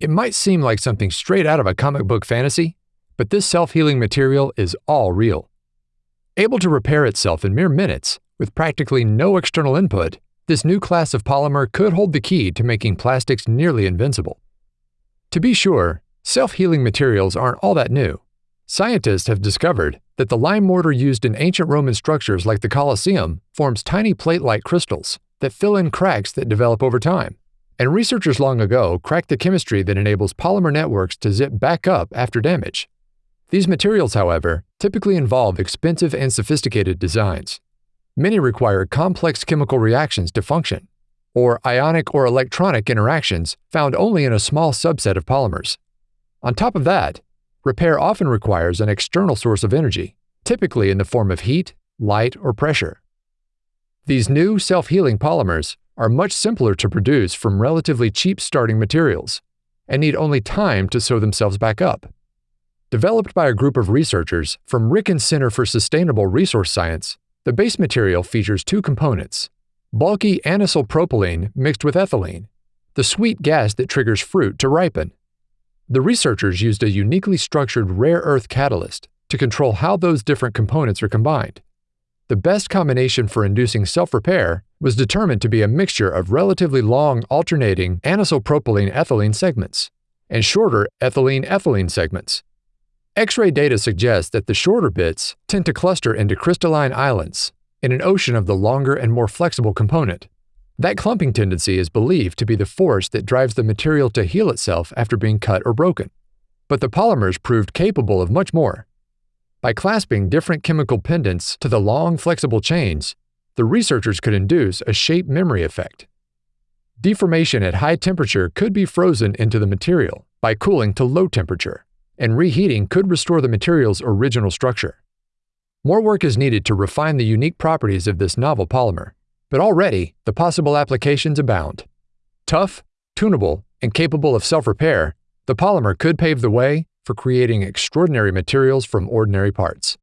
It might seem like something straight out of a comic book fantasy, but this self healing material is all real. Able to repair itself in mere minutes, with practically no external input, this new class of polymer could hold the key to making plastics nearly invincible. To be sure, self healing materials aren't all that new. Scientists have discovered that the lime mortar used in ancient Roman structures like the Colosseum forms tiny plate like crystals that fill in cracks that develop over time. And researchers long ago cracked the chemistry that enables polymer networks to zip back up after damage. These materials, however, typically involve expensive and sophisticated designs. Many require complex chemical reactions to function, or ionic or electronic interactions found only in a small subset of polymers. On top of that, repair often requires an external source of energy, typically in the form of heat, light, or pressure. These new self-healing polymers are much simpler to produce from relatively cheap starting materials and need only time to sew themselves back up. Developed by a group of researchers from Riken Center for Sustainable Resource Science, the base material features two components bulky anisylpropylene mixed with ethylene, the sweet gas that triggers fruit to ripen. The researchers used a uniquely structured rare earth catalyst to control how those different components are combined. The best combination for inducing self-repair was determined to be a mixture of relatively long alternating anisylpropylene-ethylene segments and shorter ethylene-ethylene segments. X-ray data suggests that the shorter bits tend to cluster into crystalline islands in an ocean of the longer and more flexible component. That clumping tendency is believed to be the force that drives the material to heal itself after being cut or broken. But the polymers proved capable of much more. By clasping different chemical pendants to the long, flexible chains, the researchers could induce a shape memory effect. Deformation at high temperature could be frozen into the material by cooling to low temperature, and reheating could restore the material's original structure. More work is needed to refine the unique properties of this novel polymer, but already the possible applications abound. Tough, tunable, and capable of self-repair, the polymer could pave the way for creating extraordinary materials from ordinary parts.